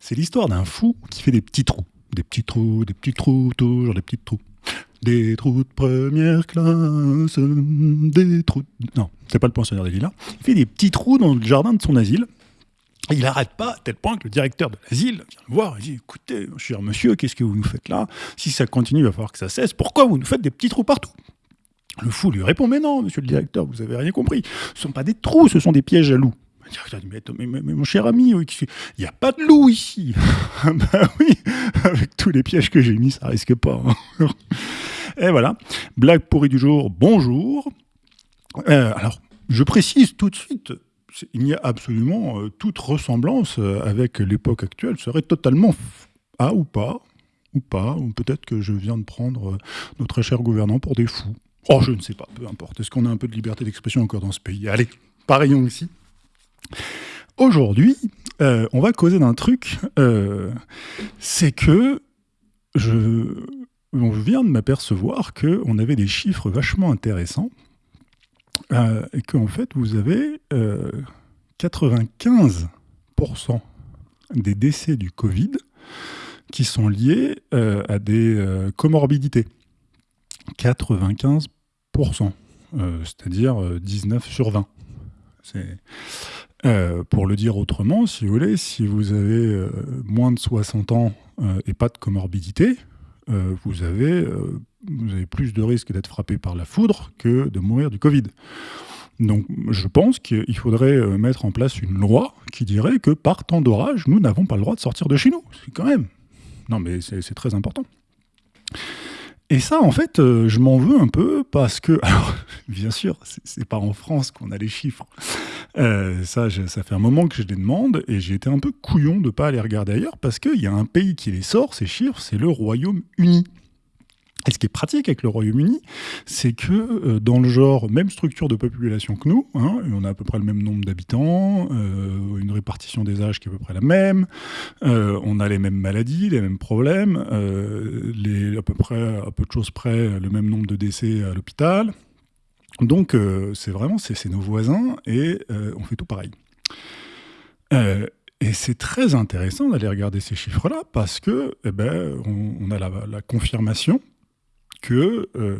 C'est l'histoire d'un fou qui fait des petits trous. Des petits trous, des petits trous, toujours des petits trous. Des trous de première classe, des trous... Non, c'est pas le poinçonneur des lilas. Il fait des petits trous dans le jardin de son asile. Et il n'arrête pas, à tel point que le directeur de l'asile vient le voir et dit Écoutez, cher monsieur, qu'est-ce que vous nous faites là? Si ça continue, il va falloir que ça cesse. Pourquoi vous nous faites des petits trous partout? Le fou lui répond Mais non, monsieur le directeur, vous avez rien compris. Ce ne sont pas des trous, ce sont des pièges à loups. Mais, mais, mais, mon cher ami, il n'y a pas de loup ici. ben oui, avec tous les pièges que j'ai mis, ça risque pas. Hein. et voilà, blague pourrie du jour, bonjour. Euh, alors, je précise tout de suite, il n'y a absolument euh, toute ressemblance euh, avec l'époque actuelle serait totalement ah ou pas, ou pas, ou peut-être que je viens de prendre nos très chers gouvernants pour des fous. Oh, je ne sais pas, peu importe. Est-ce qu'on a un peu de liberté d'expression encore dans ce pays? Allez, pareillons ici. Aujourd'hui, on va causer d'un truc, c'est que je, on vient de m'apercevoir qu'on avait des chiffres vachement intéressants euh, et qu'en fait, vous avez 95% euh, des décès du Covid qui sont liés euh, à des comorbidités. 95%, c'est-à-dire 19 sur 20. Pour le dire autrement, si vous voulez, si vous avez moins de 60 ans et pas de comorbidité, vous avez plus de risques d'être frappé par la foudre que de mourir du Covid. Donc je pense qu'il faudrait euh, mettre en place une loi qui dirait que par temps d'orage, nous n'avons pas le droit de sortir de chez nous. C'est quand même... Non mais c'est très important. Et ça, en fait, euh, je m'en veux un peu parce que, alors, bien sûr, c'est pas en France qu'on a les chiffres. Euh, ça, ça fait un moment que je les demande et j'ai été un peu couillon de pas aller regarder ailleurs parce qu'il y a un pays qui les sort, ces chiffres, c'est le Royaume-Uni. Et ce qui est pratique avec le Royaume-Uni, c'est que euh, dans le genre, même structure de population que nous, hein, on a à peu près le même nombre d'habitants, euh, une répartition des âges qui est à peu près la même, euh, on a les mêmes maladies, les mêmes problèmes, à peu près, à peu de choses près, le même nombre de décès à l'hôpital. Donc c'est vraiment, c'est nos voisins et on fait tout pareil. Et c'est très intéressant d'aller regarder ces chiffres-là parce que, eh ben, on, a la confirmation que euh,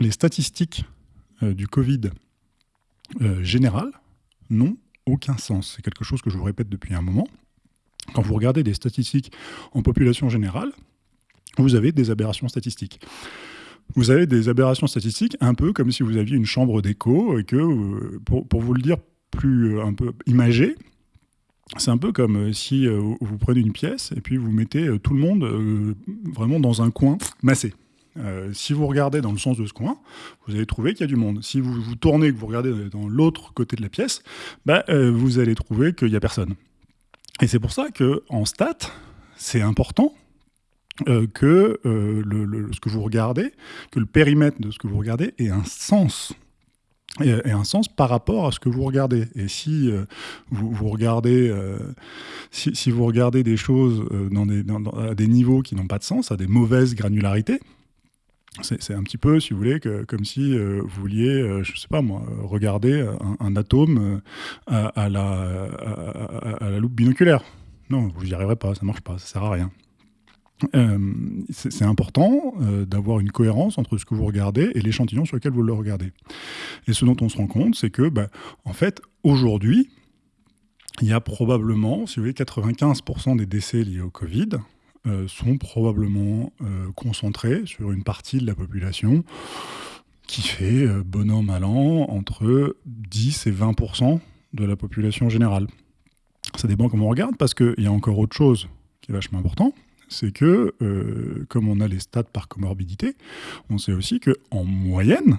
les statistiques euh, du Covid euh, général n'ont aucun sens. C'est quelque chose que je vous répète depuis un moment. Quand vous regardez des statistiques en population générale, vous avez des aberrations statistiques. Vous avez des aberrations statistiques un peu comme si vous aviez une chambre d'écho et que, pour, pour, vous le dire plus un peu imagé, c'est un peu comme euh, si euh, vous prenez une pièce et puis vous mettez euh, tout le monde vraiment dans un coin massé. si vous regardez dans le sens de ce coin, vous allez trouver qu'il y a du monde. Si vous vous tournez, que vous regardez dans l'autre côté de la pièce, bah, vous allez trouver qu'il n'y a personne. Et c'est pour ça qu'en stat, c'est important que ce que vous regardez, que le périmètre de ce que vous regardez ait un sens et, un sens par rapport à ce que vous regardez. Et si euh, vous, regardez, euh, si, vous regardez des choses euh, à des niveaux qui n'ont pas de sens, à des mauvaises granularités, c'est un petit peu, si vous voulez, comme si vous vouliez, je sais pas moi, regarder un, atome à, la, loupe binoculaire. Non, vous n'y arriverez pas, ça marche pas, ça sert à rien. Euh, c'est important euh, d'avoir une cohérence entre ce que vous regardez et l'échantillon sur lequel vous le regardez. Et ce dont on se rend compte, c'est que, bah, en fait, aujourd'hui, il y a probablement, si vous voulez, 95% des décès liés au Covid euh, sont probablement concentrés sur une partie de la population qui fait, bon an, mal an, entre 10 et 20% de la population générale. Ça dépend comment on regarde, parce qu'il y a encore autre chose qui est vachement important, c'est que, euh, comme on a les stats par comorbidité, on sait aussi qu'en moyenne,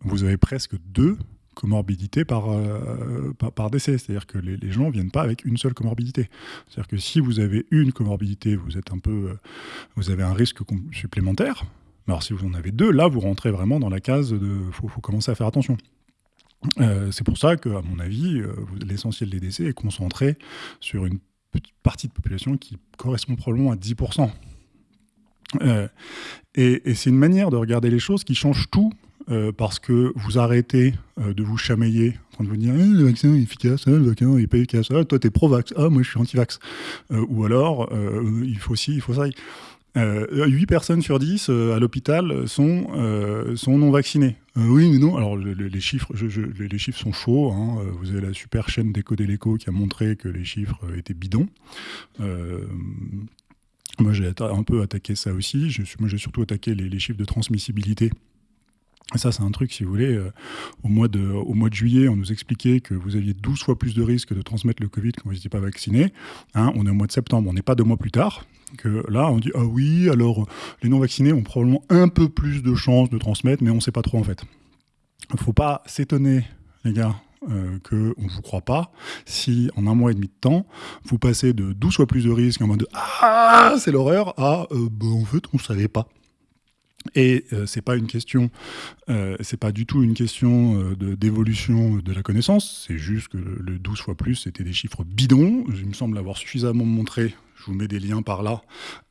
vous avez presque deux comorbidités par, euh, par, décès. C'est-à-dire que les, gens ne viennent pas avec une seule comorbidité. C'est-à-dire que si vous avez une comorbidité, vous, êtes un peu, euh, vous avez un risque supplémentaire. Alors si vous en avez deux, là, vous rentrez vraiment dans la case de « faut, faut commencer à faire attention ». c'est pour ça qu'à mon avis, l'essentiel des décès est concentré sur une partie de population qui correspond probablement à 10%. Euh, et, c'est une manière de regarder les choses qui change tout parce que vous arrêtez de vous chamailler en train de vous dire eh, le vaccin est efficace, hein, le vaccin n'est pas efficace, ah, toi t'es pro-vax, ah moi je suis anti-vax. ou alors, il faut ci, il faut ça. 8 euh, personnes sur 10 euh, à l'hôpital sont, euh, sont non vaccinées. oui, mais non. Alors, les, chiffres, sont chauds. Hein. Vous avez la super chaîne Décoder l'écho qui a montré que les chiffres étaient bidons. moi, j'ai un peu attaqué ça aussi. Moi, j'ai surtout attaqué les, chiffres de transmissibilité ça, c'est un truc, si vous voulez, au, mois de, au mois de juillet, on nous expliquait que vous aviez 12 fois plus de risques de transmettre le Covid quand vous n'étiez pas vacciné. Hein, on est au mois de septembre, on n'est pas deux mois plus tard que là, on dit ah oui, alors les non-vaccinés ont probablement un peu plus de chances de transmettre, mais on ne sait pas trop en fait. Il ne faut pas s'étonner, les gars, euh, qu'on ne vous croit pas, si en un mois et demi de temps, vous passez de 12 fois plus de risques en mode Ah, c'est l'horreur, à euh, bah, en fait, on ne savait pas. Et euh, c'est pas une question, euh, c'est pas du tout une question euh, d'évolution de, la connaissance, c'est juste que le, 12 fois plus, c'était des chiffres bidons. Il me semble avoir suffisamment montré, je vous mets des liens par là.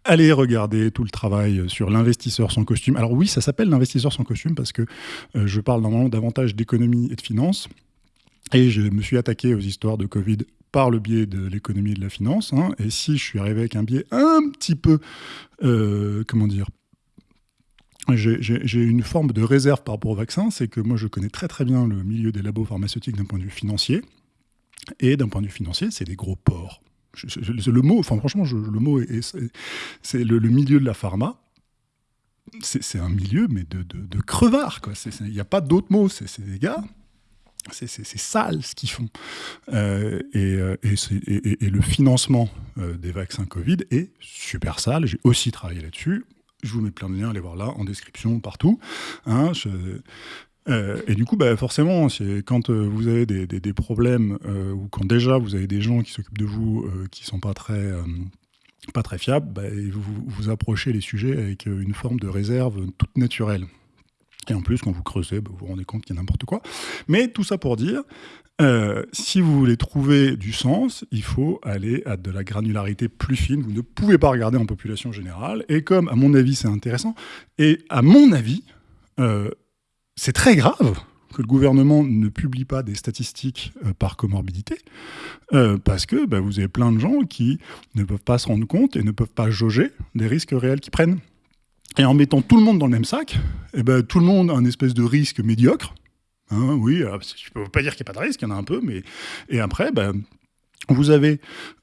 Allez regarder tout le travail sur l'investisseur sans costume. Alors oui, ça s'appelle l'investisseur sans costume parce que je parle normalement davantage d'économie et de finance. Et je me suis attaqué aux histoires de Covid par le biais de l'économie et de la finance. Hein. et si je suis arrivé avec un biais un petit peu, comment dire, j'ai une forme de réserve par rapport au vaccin, c'est que moi je connais très très bien le milieu des labos pharmaceutiques d'un point de vue financier, et d'un point de vue financier, c'est des gros porcs. le mot, enfin franchement, le mot, c'est le, milieu de la pharma, c'est un milieu, mais de, de. Il n'y a pas d'autre mot, c'est des gars, c'est sale ce qu'ils font. Euh, euh, et, et, le financement euh, des vaccins Covid est super sale. J'ai aussi travaillé là-dessus. Je vous mets plein de liens, allez voir là, en description, partout. Hein, euh, et du coup, bah, forcément, quand euh, vous avez des, problèmes, euh, ou quand déjà vous avez des gens qui s'occupent de vous qui ne sont pas très, très fiables, bah, vous, vous approchez les sujets avec une forme de réserve toute naturelle. Et en plus, quand vous creusez, bah, vous vous rendez compte qu'il y a n'importe quoi. Mais tout ça pour dire, euh, si vous voulez trouver du sens, il faut aller à de la granularité plus fine. Vous ne pouvez pas regarder en population générale. Et comme, à mon avis, c'est intéressant, et à mon avis, euh, c'est très grave que le gouvernement ne publie pas des statistiques euh, par comorbidité, parce que bah, vous avez plein de gens qui ne peuvent pas se rendre compte et ne peuvent pas jauger des risques réels qu'ils prennent. Et en mettant tout le monde dans le même sac, eh ben, tout le monde a un espèce de risque médiocre. Hein, oui, je ne peux pas dire qu'il n'y a pas de risque, il y en a un peu, mais... Et après, ben, vous avez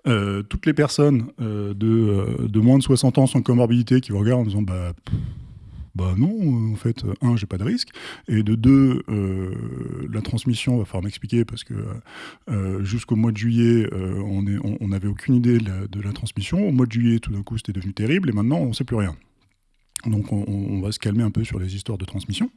euh, toutes les personnes euh, de, euh, de, moins de 60 ans sans comorbidité qui vous regardent en disant bah, bah non, en fait, un, j'ai pas de risque, et de deux, la transmission, va falloir m'expliquer parce que jusqu'au mois de juillet, on n'avait on, aucune idée de la, transmission. Au mois de juillet, tout d'un coup, c'était devenu terrible, et maintenant, on ne sait plus rien. Donc on, va se calmer un peu sur les histoires de transmission.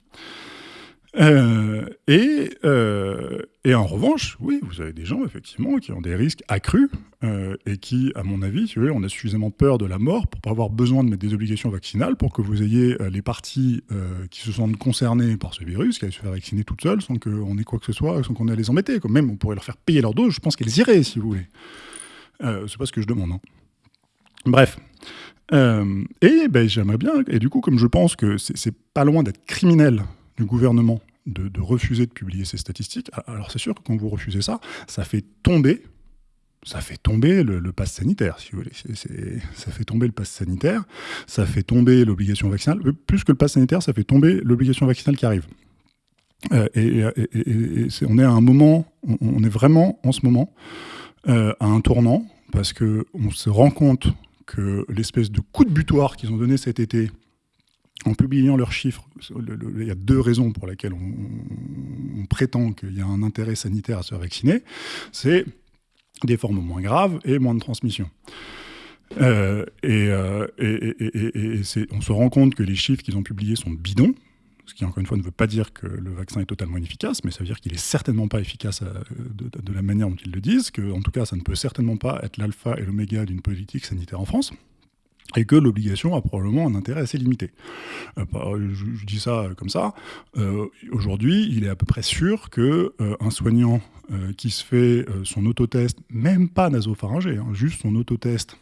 Euh, et, euh, et, en revanche, oui, vous avez des gens, effectivement, qui ont des risques accrus euh, et qui, à mon avis, si on a suffisamment peur de la mort pour pas avoir besoin de mettre des obligations vaccinales pour que vous ayez les parties qui se sentent concernées par ce virus, qui allaient se faire vacciner toutes seules sans qu'on ait quoi que ce soit, sans qu'on ait à les embêter. Quand même, on pourrait leur faire payer leur dose, je pense qu'elles iraient, si vous voulez. C'est pas ce que je demande. Hein. Bref. et ben, j'aimerais bien, et du coup, comme je pense que c'est pas loin d'être criminel du gouvernement de, refuser de publier ces statistiques, alors c'est sûr que quand vous refusez ça, ça fait tomber ça fait tomber le, pass sanitaire, si vous voulez. ça fait tomber le pass sanitaire, ça fait tomber l'obligation vaccinale. Euh, plus que le pass sanitaire, ça fait tomber l'obligation vaccinale qui arrive. Euh, et, on est à un moment, on, est vraiment en ce moment euh, à un tournant, parce qu'on se rend compte que l'espèce de coup de butoir qu'ils ont donné cet été en publiant leurs chiffres, il y a deux raisons pour lesquelles on, prétend qu'il y a un intérêt sanitaire à se vacciner. C'est des formes moins graves et moins de transmission. Euh, euh, et, on se rend compte que les chiffres qu'ils ont publiés sont bidons, ce qui encore une fois ne veut pas dire que le vaccin est totalement inefficace, mais ça veut dire qu'il est certainement pas efficace euh, de, de, la manière dont ils le disent, que en tout cas ça ne peut certainement pas être l'alpha et l'oméga d'une politique sanitaire en France et que l'obligation a probablement un intérêt assez limité. Euh, bah, je, dis ça comme ça. Euh, aujourd'hui, il est à peu près sûr qu'un euh, soignant qui se fait son autotest, même pas nasopharyngé, hein, juste son autotest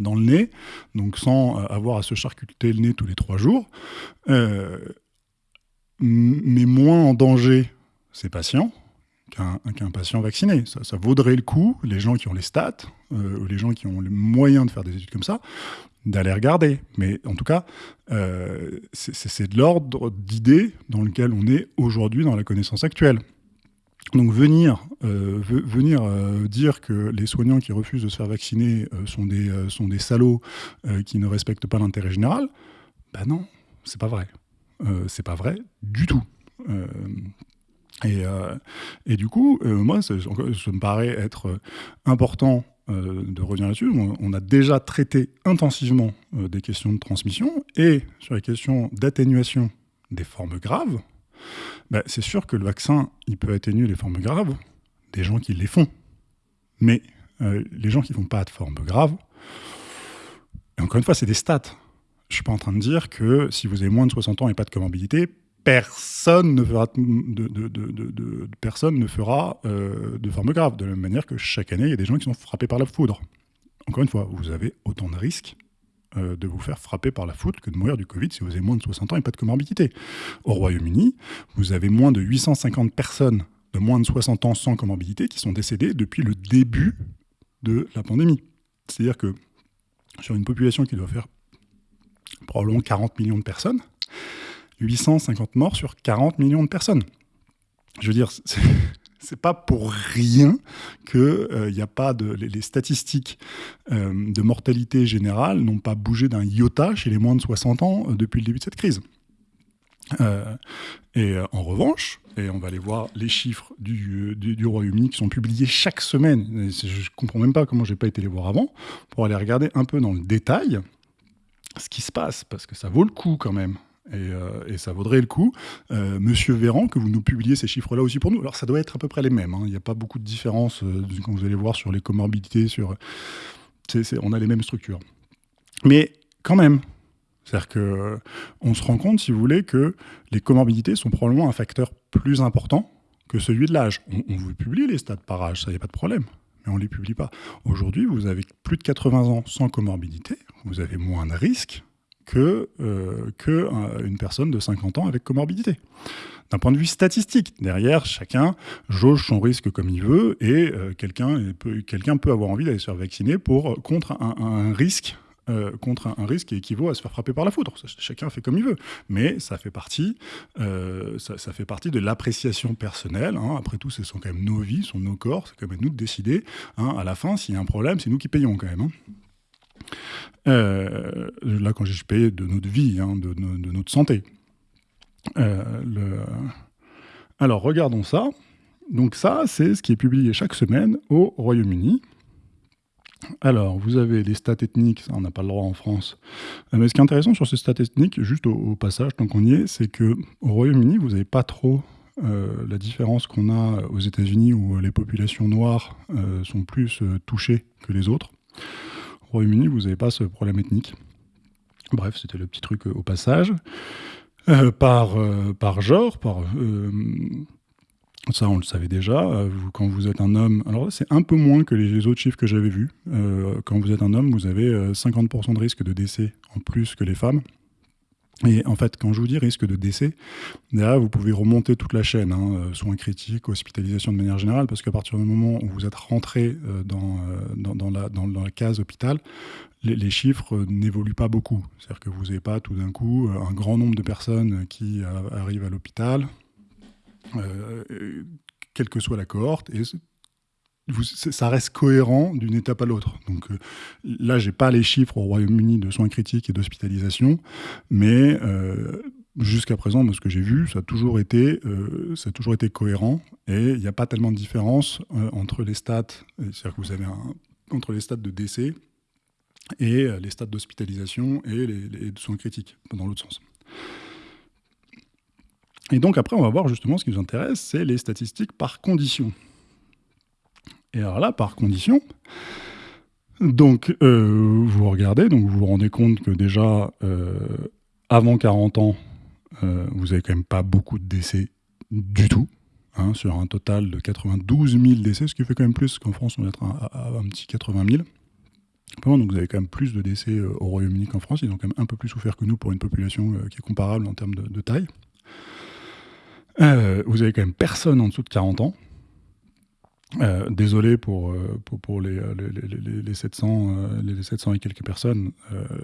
dans le nez, donc sans avoir à se charcuter le nez tous les trois jours, met moins en danger ces patients qu'un patient vacciné. Ça, vaudrait le coup, les gens qui ont les stats, euh, ou les gens qui ont les moyens de faire des études comme ça, d'aller regarder. Mais en tout cas, euh, c'est de l'ordre d'idées dans lequel on est aujourd'hui dans la connaissance actuelle. Donc venir, euh, venir dire que les soignants qui refusent de se faire vacciner sont, des, sont des salauds qui ne respectent pas l'intérêt général, ben non, c'est pas vrai. c'est pas vrai du tout. Et, et, du coup, moi, ça, me paraît être important euh, de revenir là-dessus. On, a déjà traité intensivement euh, des questions de transmission et sur les questions d'atténuation des formes graves, bah, c'est sûr que le vaccin, il peut atténuer les formes graves des gens qui les font. Mais euh, les gens qui ne font pas de formes graves, et encore une fois, c'est des stats. Je ne suis pas en train de dire que si vous avez moins de 60 ans et pas de comorbidité, personne ne fera de, forme grave. De la même manière que chaque année, il y a des gens qui sont frappés par la foudre. Encore une fois, vous avez autant de risques euh, de vous faire frapper par la foudre que de mourir du Covid si vous avez moins de 60 ans et pas de comorbidité. Au Royaume-Uni, vous avez moins de 850 personnes de moins de 60 ans sans comorbidité qui sont décédées depuis le début de la pandémie. C'est-à-dire que sur une population qui doit faire probablement 40 millions de personnes, 850 morts sur 40 millions de personnes. Je veux dire, c'est pas pour rien que il euh, n'y a pas de les, statistiques euh, de mortalité générale n'ont pas bougé d'un iota chez les moins de 60 ans euh, depuis le début de cette crise. et en revanche, et on va aller voir les chiffres du, du, Royaume-Uni qui sont publiés chaque semaine. je comprends même pas comment j'ai pas été les voir avant pour aller regarder un peu dans le détail ce qui se passe parce que ça vaut le coup quand même. Euh, et, ça vaudrait le coup. Euh, Monsieur Véran, que vous nous publiez ces chiffres-là aussi pour nous. Alors ça doit être à peu près les mêmes. Hein. Il n'y a pas beaucoup de différence euh, quand vous allez voir sur les comorbidités. Sur... on a les mêmes structures. Mais quand même, c'est-à-dire qu'on se rend compte, si vous voulez, que les comorbidités sont probablement un facteur plus important que celui de l'âge. On, vous publie les stats par âge, ça n'y a pas de problème, mais on ne les publie pas. Aujourd'hui, vous avez plus de 80 ans sans comorbidité, vous avez moins de risques que, euh, euh, une personne de 50 ans avec comorbidité. D'un point de vue statistique, derrière, chacun jauge son risque comme il veut et euh, quelqu'un peut, peut avoir envie d'aller se faire vacciner pour, contre un, risque contre un, risque qui équivaut à se faire frapper par la foudre. chacun fait comme il veut. Mais ça fait partie, ça, fait partie de l'appréciation personnelle. Hein. Après tout, ce sont quand même nos vies, ce sont nos corps, c'est quand même nous de décider. Hein. À la fin, s'il y a un problème, c'est nous qui payons quand même. Hein. Euh, là, quand je payé de notre vie, hein, de, notre santé. Euh, alors, regardons ça. Donc ça, c'est ce qui est publié chaque semaine au Royaume-Uni. Alors, vous avez des stats ethniques, ça on n'a pas le droit en France. Euh, mais ce qui est intéressant sur ces stats ethniques, juste au, passage, tant qu'on y est, c'est qu'au Royaume-Uni, vous n'avez pas trop la différence qu'on a aux États-Unis où les populations noires sont plus touchées que les autres. Royaume-Uni, vous n'avez pas ce problème ethnique. Bref, c'était le petit truc euh, au passage. Euh, par, euh, par genre, par, ça on le savait déjà, quand vous êtes un homme, alors c'est un peu moins que les, autres chiffres que j'avais vus, quand vous êtes un homme, vous avez 50% de risque de décès en plus que les femmes. Et en fait, quand je vous dis risque de décès, vous pouvez remonter toute la chaîne, hein, euh, soins critiques, hospitalisation de manière générale, parce qu'à partir du moment où vous êtes rentré euh, dans, euh, dans, la, case hôpital, les, chiffres n'évoluent pas beaucoup. C'est-à-dire que vous n'avez pas tout d'un coup un grand nombre de personnes qui arrivent à l'hôpital, quelle que soit la cohorte, et ça reste cohérent d'une étape à l'autre. Donc euh, là, j'ai pas les chiffres au Royaume-Uni de soins critiques et d'hospitalisation, mais euh, jusqu'à présent, de ce que j'ai vu, ça a toujours été, euh, cohérent et il n'y a pas tellement de différence entre les stats, c'est-à-dire que vous avez entre les de décès et les stats d'hospitalisation et les, les soins critiques, dans l'autre sens. Et donc après, on va voir justement ce qui nous intéresse, c'est les statistiques par condition. Et alors là, par condition, donc euh, vous regardez, donc vous vous rendez compte que déjà, euh, avant 40 ans, euh, vous n'avez quand même pas beaucoup de décès du tout, hein, sur un total de 92 000 décès, ce qui fait quand même plus qu'en France, on va être à, un petit 80 000. Donc vous avez quand même plus de décès au Royaume-Uni qu'en France, ils ont quand même un peu plus souffert que nous pour une population qui est comparable en termes de taille. vous avez quand même personne en dessous de 40 ans. Euh, désolé pour, euh, pour, pour les, les, les, 700, les 700 euh, et quelques personnes.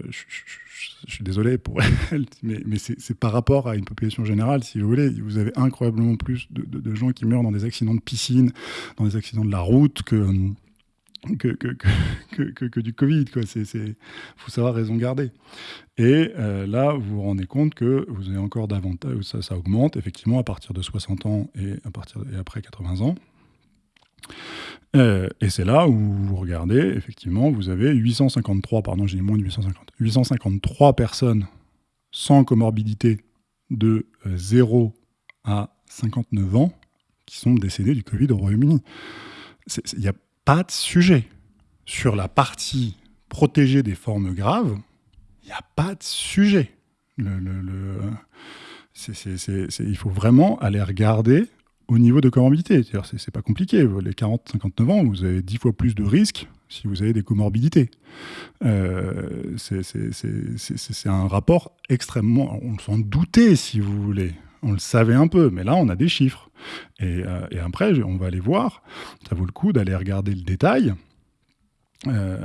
je, suis désolé pour elles, mais, mais c'est par rapport à une population générale, si vous voulez. Vous avez incroyablement plus de, de, gens qui meurent dans des accidents de piscine, dans des accidents de la route que, que, que, que, que du Covid. Il faut savoir raison garder. Et là, vous vous rendez compte que vous avez encore davantage, ça, ça augmente effectivement à partir de 60 ans et, à partir, et après 80 ans. Euh, et c'est là où vous regardez, effectivement, vous avez 853, pardon, j'ai moins de 850, 853 personnes sans comorbidité de 0 euh, à 59 ans qui sont décédées du Covid au Royaume-Uni. Il n'y a pas de sujet. Sur la partie protégée des formes graves, il n'y a pas de sujet. Il faut vraiment aller regarder au niveau de comorbidité. C'est pas compliqué. Les 40-59 ans, vous avez 10 fois plus de risques si vous avez des comorbidités. Euh, c'est un rapport extrêmement... On s'en doutait, si vous voulez. On le savait un peu, mais là, on a des chiffres. Et, euh, après, on va aller voir. Ça vaut le coup d'aller regarder le détail. Euh,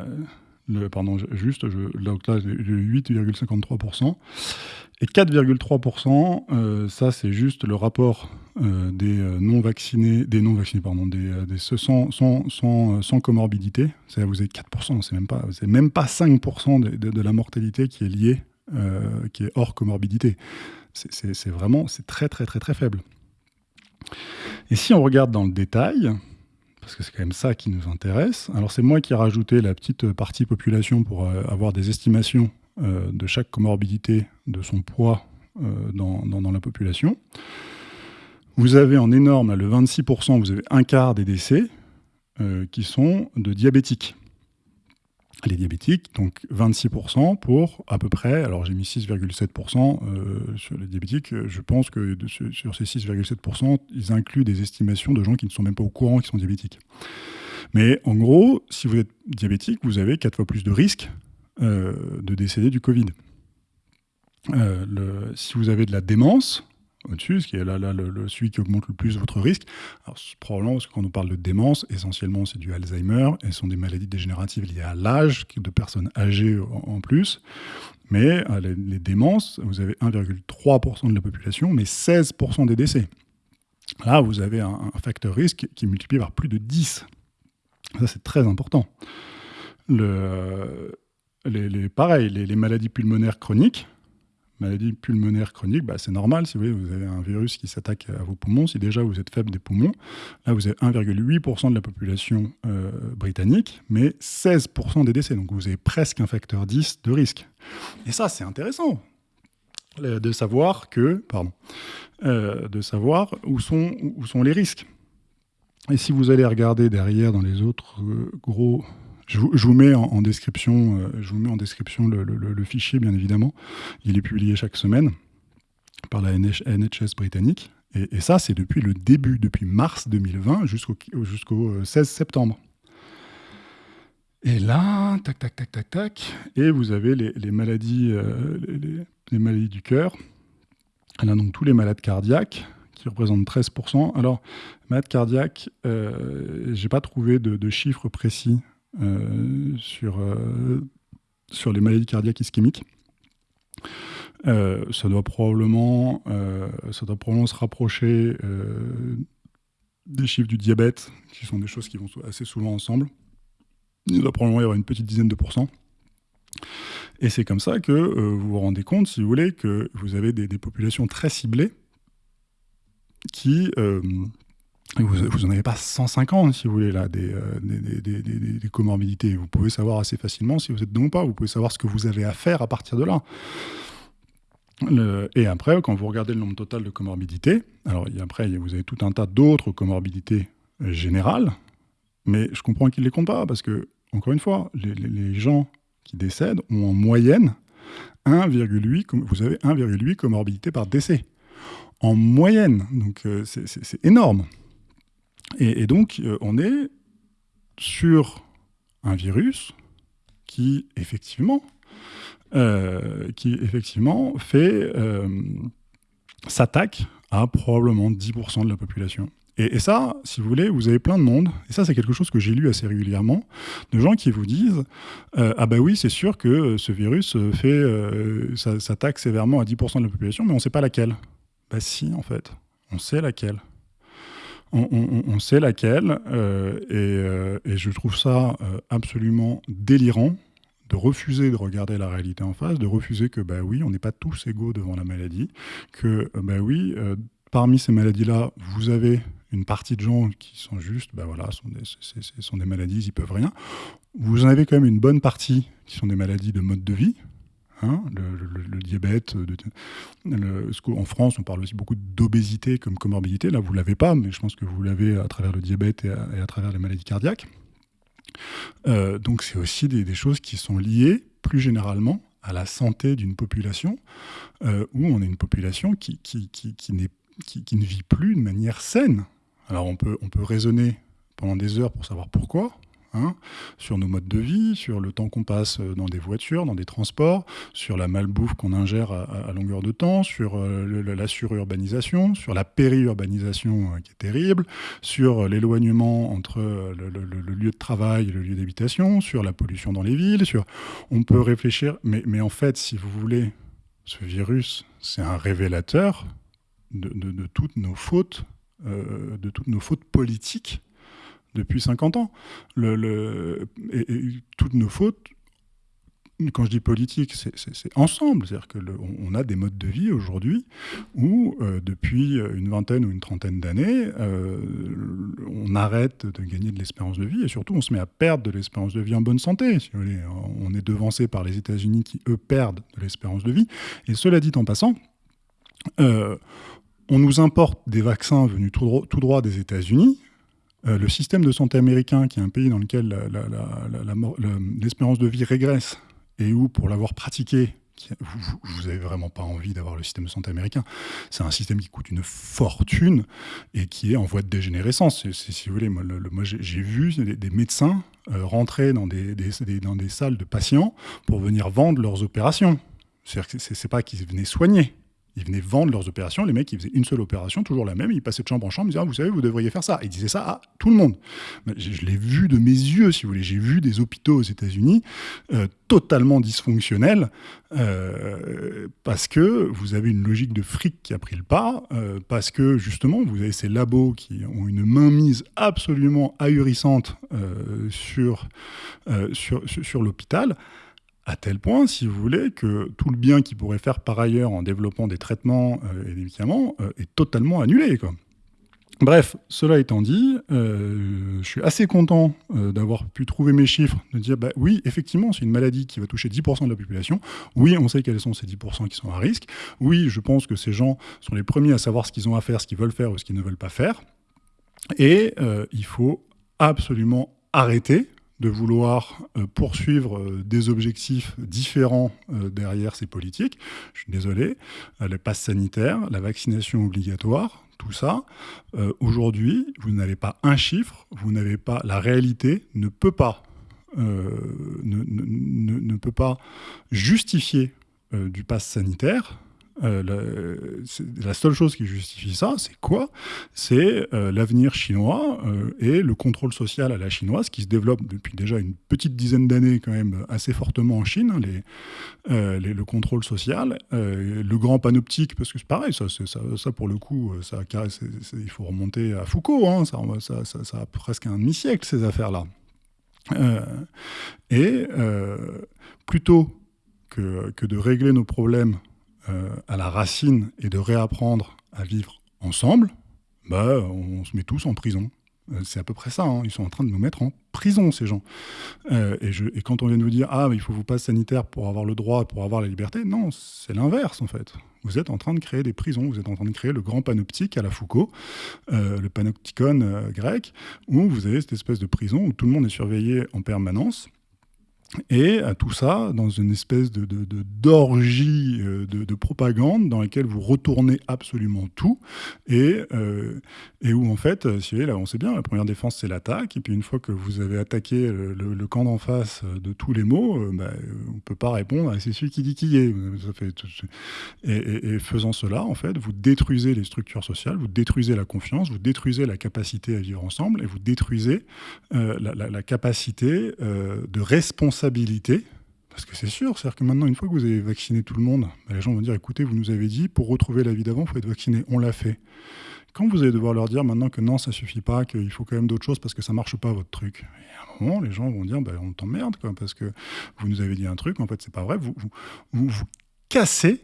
pardon, juste, je, donc là, 8,53%. Et 4,3%, euh, ça c'est juste le rapport euh, des euh, non-vaccinés, des non-vaccinés, pardon, des, sans, comorbidité. Vous avez 4%, c'est même pas, c'est même pas 5% de, de, de, la mortalité qui est liée, qui est hors comorbidité. C'est vraiment, c'est très très très très faible. Et si on regarde dans le détail, parce que c'est quand même ça qui nous intéresse. Alors c'est moi qui ai rajouté la petite partie population pour avoir des estimations euh, de chaque comorbidité, de son poids euh, dans, la population. Vous avez en énorme, le 26%, vous avez un quart des décès euh, qui sont de diabétiques. Les diabétiques, donc 26% pour à peu près, alors j'ai mis 6,7% sur les diabétiques, je pense que sur ces 6,7%, ils incluent des estimations de gens qui ne sont même pas au courant qu'ils sont diabétiques. Mais en gros, si vous êtes diabétique, vous avez 4 fois plus de risques euh, de décéder du Covid. Euh, si vous avez de la démence, au-dessus, ce qui est là, là le, celui qui augmente le plus votre risque. Alors, probablement parce que quand on parle de démence, essentiellement c'est du Alzheimer et ce sont des maladies dégénératives liées à l'âge de personnes âgées en, plus. Mais euh, les, démences, vous avez 1,3% de la population, mais 16% des décès. Là, vous avez un, facteur risque qui est multiplié par plus de 10. Ça, c'est très important. Le, les, pareil, les, maladies pulmonaires chroniques, maladies pulmonaires chroniques, bah, c'est normal, si vous, avez un virus qui s'attaque à vos poumons, si déjà vous êtes faible des poumons, là vous avez 1,8% de la population euh, britannique, mais 16% des décès, donc vous avez presque un facteur 10 de risque. Et ça, c'est intéressant euh, de savoir que, pardon, euh, de savoir où sont les risques. Et si vous allez regarder derrière dans les autres gros je vous, mets en, description, euh, je vous mets en description le, fichier, bien évidemment. Il est publié chaque semaine par la NHS britannique. Et, ça, c'est depuis le début, depuis mars 2020 jusqu'au jusqu'au 16 euh, septembre. Et là, tac, tac, tac, tac, tac, et vous avez les, maladies, euh, les, maladies du cœur. Là, donc tous les malades cardiaques, qui représentent 13%. Alors, malades cardiaques, euh, j'ai pas trouvé de, de, chiffres précis euh, sur, euh, sur les maladies cardiaques ischémiques. Euh, ça, doit probablement, ça doit probablement se rapprocher des chiffres du diabète, qui sont des choses qui vont assez souvent ensemble. Il doit probablement y avoir une petite dizaine de pourcents. Et c'est comme ça que vous vous rendez compte, si vous voulez, que vous avez des populations très ciblées qui, vous, n'en avez pas 150, si vous voulez, là, euh, des, comorbidités. Vous pouvez savoir assez facilement si vous êtes dedans ou pas. Vous pouvez savoir ce que vous avez à faire à partir de là. et après, quand vous regardez le nombre total de comorbidités, alors après, vous avez tout un tas d'autres comorbidités générales, mais je comprends qu'ils ne les comptent pas, parce que, encore une fois, les, gens qui décèdent ont en moyenne 1,8, vous avez 1,8 comorbidités par décès. En moyenne, donc euh, c'est énorme. Et, donc, euh, on est sur un virus qui, effectivement, euh, qui effectivement fait euh, s'attaque à probablement 10% de la population. Et, ça, si vous voulez, vous avez plein de monde, et ça c'est quelque chose que j'ai lu assez régulièrement, de gens qui vous disent Ah bah oui, c'est sûr que ce virus fait, s'attaque sévèrement à 10% de la population, mais on ne sait pas laquelle. Bah si, en fait, on sait laquelle. On, sait laquelle, euh, et, et, je trouve ça absolument délirant de refuser de regarder la réalité en face, de refuser que, bah oui, on n'est pas tous égaux devant la maladie, que, bah oui, parmi ces maladies-là, vous avez une partie de gens qui sont juste, ben voilà, sont des, sont des maladies, ils peuvent rien. Vous en avez quand même une bonne partie qui sont des maladies de mode de vie. Hein, le, diabète, en France, on parle aussi beaucoup d'obésité comme comorbidité. Là, vous ne l'avez pas, mais je pense que vous l'avez à travers le diabète et à, travers les maladies cardiaques. Euh, donc, c'est aussi des, choses qui sont liées plus généralement à la santé d'une population, euh, où on est une population qui, ne vit plus de manière saine. Alors on peut raisonner pendant des heures pour savoir pourquoi, hein, sur nos modes de vie, sur le temps qu'on passe dans des voitures, dans des transports, sur la malbouffe qu'on ingère à, longueur de temps, sur euh, la sururbanisation, sur la périurbanisation euh, qui est terrible, sur l'éloignement entre euh, le, lieu de travail et le lieu d'habitation, sur la pollution dans les villes. On peut réfléchir, mais, en fait, si vous voulez, ce virus, c'est un révélateur de, toutes nos fautes euh, de toutes nos fautes politiques depuis 50 ans. Toutes nos fautes, quand je dis politique, c'est ensemble. C'est-à-dire qu'on a des modes de vie aujourd'hui où, euh, depuis une vingtaine ou une trentaine d'années, euh, on arrête de gagner de l'espérance de vie et surtout on se met à perdre de l'espérance de vie en bonne santé. Si vous voulez. On est devancé par les États-Unis qui, eux, perdent de l'espérance de vie. Et cela dit en passant, on nous importe des vaccins venus tout, droit, des États-Unis. Euh, le système de santé américain, qui est un pays dans lequel l'espérance de vie régresse, et où, pour l'avoir pratiqué, vous n'avez vraiment pas envie d'avoir le système de santé américain. C'est un système qui coûte une fortune et qui est en voie de dégénérescence. si vous voulez, moi, j'ai vu des, médecins euh, rentrer dans des, dans des salles de patients pour venir vendre leurs opérations. C'est-à-dire que c'est pas qu'ils venaient soigner, ils venaient vendre leurs opérations. Les mecs, ils faisaient une seule opération, toujours la même. Ils passaient de chambre en chambre. Ils disaient ah, Vous savez, vous devriez faire ça. Ils disaient ça à tout le monde. Je, l'ai vu de mes yeux, si vous voulez. J'ai vu des hôpitaux aux États-Unis euh, totalement dysfonctionnels euh, parce que vous avez une logique de fric qui a pris le pas, euh, parce que justement, vous avez ces labos qui ont une mainmise absolument ahurissante sur, sur, sur l'hôpital à tel point, si vous voulez, que tout le bien qu'ils pourraient faire par ailleurs en développant des traitements euh, et des médicaments euh, est totalement annulé. Bref, cela étant dit, euh, je suis assez content d'avoir pu trouver mes chiffres, de dire, bah, oui, effectivement, c'est une maladie qui va toucher 10% de la population. Oui, on sait quels sont ces 10% qui sont à risque. Oui, je pense que ces gens sont les premiers à savoir ce qu'ils ont à faire, ce qu'ils veulent faire ou ce qu'ils ne veulent pas faire. Et il faut absolument arrêter de vouloir euh, poursuivre euh, des objectifs différents euh, derrière ces politiques. Je suis désolé, les passes sanitaires, la vaccination obligatoire, tout ça, aujourd'hui, vous n'avez pas un chiffre, vous n'avez pas, la réalité ne peut pas, ne, ne, peut pas justifier du pass sanitaire euh, la, seule chose qui justifie ça, c'est quoi? C'est euh, l'avenir chinois euh, et le contrôle social à la chinoise qui se développe depuis déjà une petite dizaine d'années quand même assez fortement en Chine, hein, le contrôle social, le grand panoptique, parce que c'est pareil, ça, pour le coup, il faut remonter à Foucault, hein, ça, a presque un demi-siècle ces affaires-là. et plutôt que, de régler nos problèmes à la racine et de réapprendre à vivre ensemble, bah, on se met tous en prison. Euh, c'est à peu près ça. Hein. Ils sont en train de nous mettre en prison, ces gens. Euh, et, quand on vient de vous dire, ah, il faut vous passer sanitaire pour avoir le droit, pour avoir la liberté, non, c'est l'inverse, en fait. Vous êtes en train de créer des prisons, vous êtes en train de créer le grand panoptique à la Foucault, le panopticon grec, où vous avez cette espèce de prison où tout le monde est surveillé en permanence Et à tout ça dans une espèce de, d'orgie euh, de, de, propagande dans laquelle vous retournez absolument tout et, euh, et où en fait, euh, si vous voyez, là on sait bien, la première défense c'est l'attaque et puis une fois que vous avez attaqué le, camp d'en face de tous les mots, bah, on ne peut pas répondre à c'est celui qui dit qui est. Et, faisant cela, en fait, vous détruisez les structures sociales, vous détruisez la confiance, vous détruisez la capacité à vivre ensemble et vous détruisez la, la, capacité de responsabilité parce que c'est sûr, c'est-à-dire que maintenant, une fois que vous avez vacciné tout le monde, bah, les gens vont dire, écoutez, vous nous avez dit, pour retrouver la vie d'avant, il faut être vacciné. On l'a fait. Quand vous allez devoir leur dire maintenant que non, ça suffit pas, qu'il faut quand même d'autres choses parce que ça marche pas votre truc, et à un moment, les gens vont dire, bah, on t'emmerde, parce que vous nous avez dit un truc, en fait, c'est pas vrai. Vous, vous, vous, cassez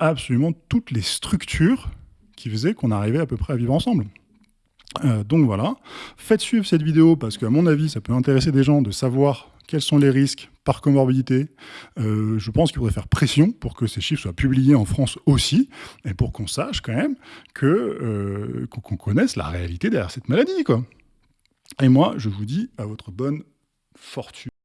absolument toutes les structures qui faisaient qu'on arrivait à peu près à vivre ensemble. Euh, donc voilà, faites suivre cette vidéo parce qu'à mon avis, ça peut intéresser des gens de savoir quels sont les risques par comorbidité. Euh, je pense qu'il faudrait faire pression pour que ces chiffres soient publiés en France aussi, et pour qu'on sache quand même que euh, qu'on connaisse la réalité derrière cette maladie. Et moi, je vous dis à votre bonne fortune.